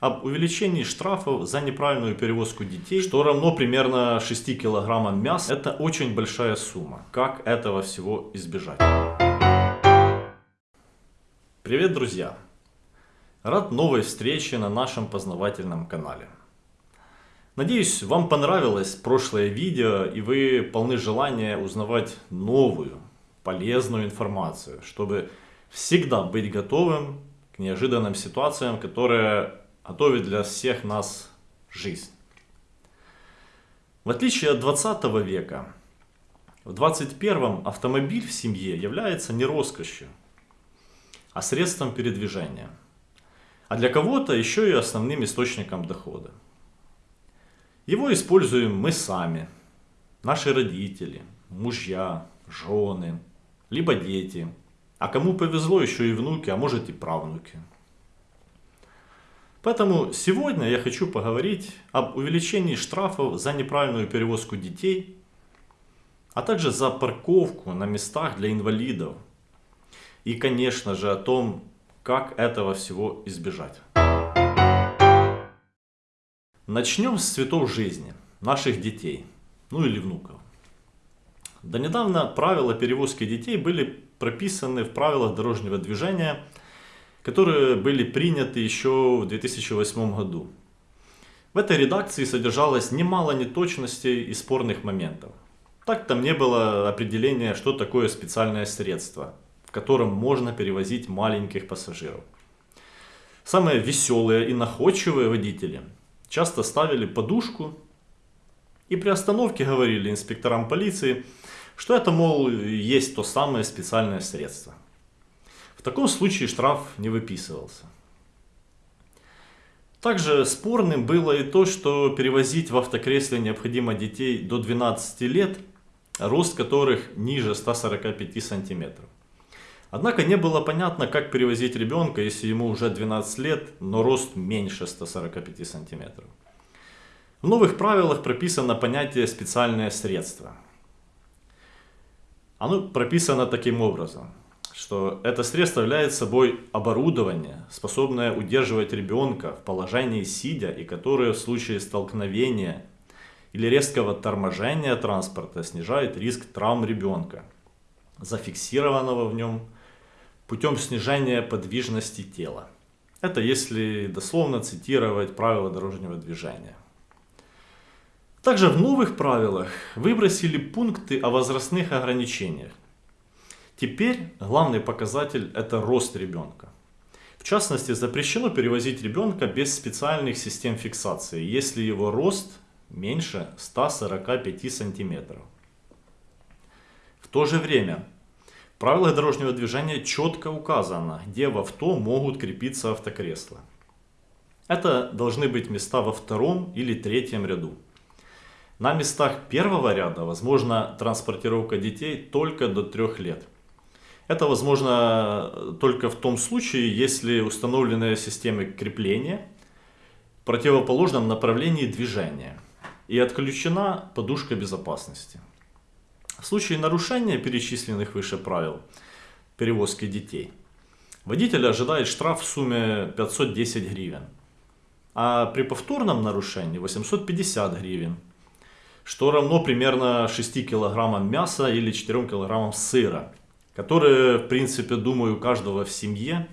об увеличении штрафов за неправильную перевозку детей, что равно примерно 6 килограммам мяса. Это очень большая сумма. Как этого всего избежать? Привет, друзья! Рад новой встрече на нашем познавательном канале. Надеюсь, вам понравилось прошлое видео и вы полны желания узнавать новую, полезную информацию, чтобы всегда быть готовым к неожиданным ситуациям, которые готовят для всех нас жизнь. В отличие от 20 века, в 21 автомобиль в семье является не роскошью, а средством передвижения. А для кого-то еще и основным источником дохода. Его используем мы сами, наши родители, мужья, жены, либо дети. А кому повезло, еще и внуки, а может и правнуки. Поэтому сегодня я хочу поговорить об увеличении штрафов за неправильную перевозку детей, а также за парковку на местах для инвалидов. И, конечно же, о том, как этого всего избежать. Начнем с цветов жизни, наших детей, ну или внуков. До недавно правила перевозки детей были прописаны в правилах дорожного движения, которые были приняты еще в 2008 году. В этой редакции содержалось немало неточностей и спорных моментов. Так там не было определения, что такое специальное средство, в котором можно перевозить маленьких пассажиров. Самые веселые и находчивые водители часто ставили подушку и при остановке говорили инспекторам полиции, что это, мол, есть то самое специальное средство. В таком случае штраф не выписывался. Также спорным было и то, что перевозить в автокресле необходимо детей до 12 лет, рост которых ниже 145 сантиметров. Однако не было понятно, как перевозить ребенка, если ему уже 12 лет, но рост меньше 145 сантиметров. В новых правилах прописано понятие «специальное средство». Оно прописано таким образом, что это средство является собой оборудование, способное удерживать ребенка в положении сидя и которое в случае столкновения или резкого торможения транспорта снижает риск травм ребенка, зафиксированного в нем путем снижения подвижности тела. Это если дословно цитировать правила дорожного движения. Также в новых правилах выбросили пункты о возрастных ограничениях. Теперь главный показатель это рост ребенка. В частности, запрещено перевозить ребенка без специальных систем фиксации, если его рост меньше 145 сантиметров. В то же время в правилах дорожного движения четко указано, где в авто могут крепиться автокресла. Это должны быть места во втором или третьем ряду. На местах первого ряда возможна транспортировка детей только до 3 лет. Это возможно только в том случае, если установлены системы крепления в противоположном направлении движения и отключена подушка безопасности. В случае нарушения перечисленных выше правил перевозки детей, водитель ожидает штраф в сумме 510 гривен, а при повторном нарушении 850 гривен что равно примерно 6 килограммам мяса или 4 килограммам сыра, которые, в принципе, думаю, у каждого в семье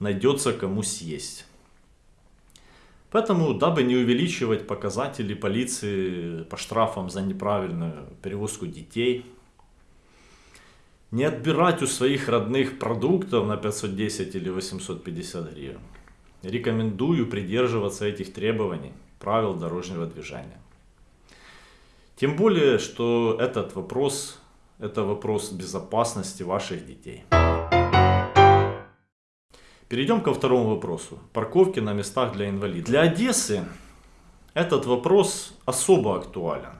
найдется кому съесть. Поэтому, дабы не увеличивать показатели полиции по штрафам за неправильную перевозку детей, не отбирать у своих родных продуктов на 510 или 850 гривен, рекомендую придерживаться этих требований правил дорожного движения. Тем более, что этот вопрос, это вопрос безопасности ваших детей. Перейдем ко второму вопросу. Парковки на местах для инвалидов. Для Одессы этот вопрос особо актуален.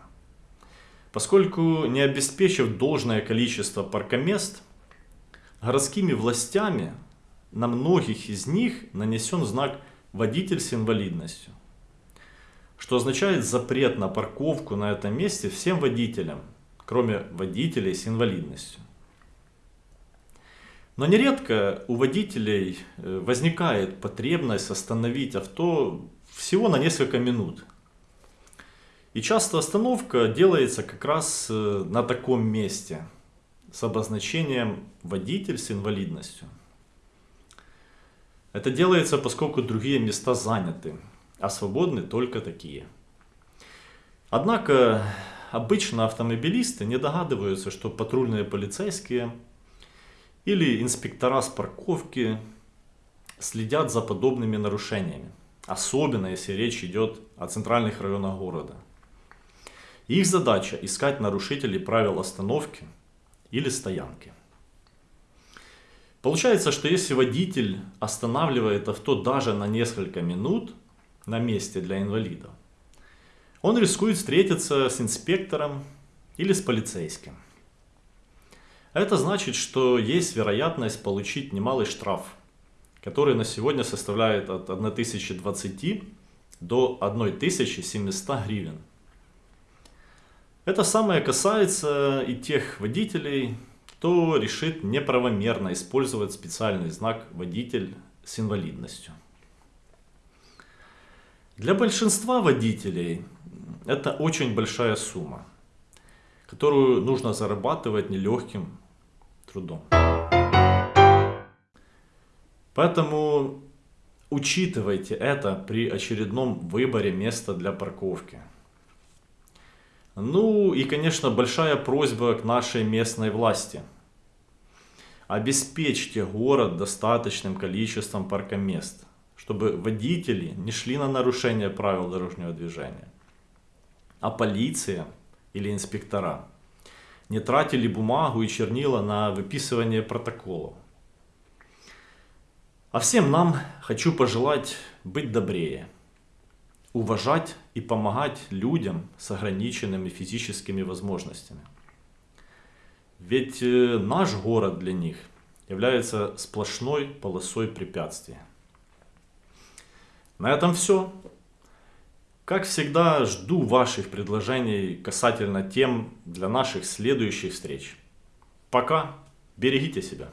Поскольку не обеспечив должное количество паркомест, городскими властями на многих из них нанесен знак «водитель с инвалидностью» что означает запрет на парковку на этом месте всем водителям, кроме водителей с инвалидностью. Но нередко у водителей э, возникает потребность остановить авто всего на несколько минут. И часто остановка делается как раз э, на таком месте с обозначением водитель с инвалидностью. Это делается, поскольку другие места заняты, а свободны только такие. Однако обычно автомобилисты не догадываются, что патрульные полицейские или инспектора с парковки следят за подобными нарушениями. Особенно если речь идет о центральных районах города. Их задача искать нарушителей правил остановки или стоянки. Получается, что если водитель останавливает авто даже на несколько минут на месте для инвалидов, он рискует встретиться с инспектором или с полицейским. Это значит, что есть вероятность получить немалый штраф, который на сегодня составляет от 1020 до 1700 гривен. Это самое касается и тех водителей, кто решит неправомерно использовать специальный знак «водитель с инвалидностью». Для большинства водителей это очень большая сумма, которую нужно зарабатывать нелегким трудом. Поэтому учитывайте это при очередном выборе места для парковки. Ну и, конечно, большая просьба к нашей местной власти. Обеспечьте город достаточным количеством паркомест, чтобы водители не шли на нарушение правил дорожного движения, а полиция или инспектора не тратили бумагу и чернила на выписывание протоколов. А всем нам хочу пожелать быть добрее, уважать и помогать людям с ограниченными физическими возможностями. Ведь э, наш город для них является сплошной полосой препятствий. На этом все. Как всегда, жду ваших предложений касательно тем для наших следующих встреч. Пока. Берегите себя.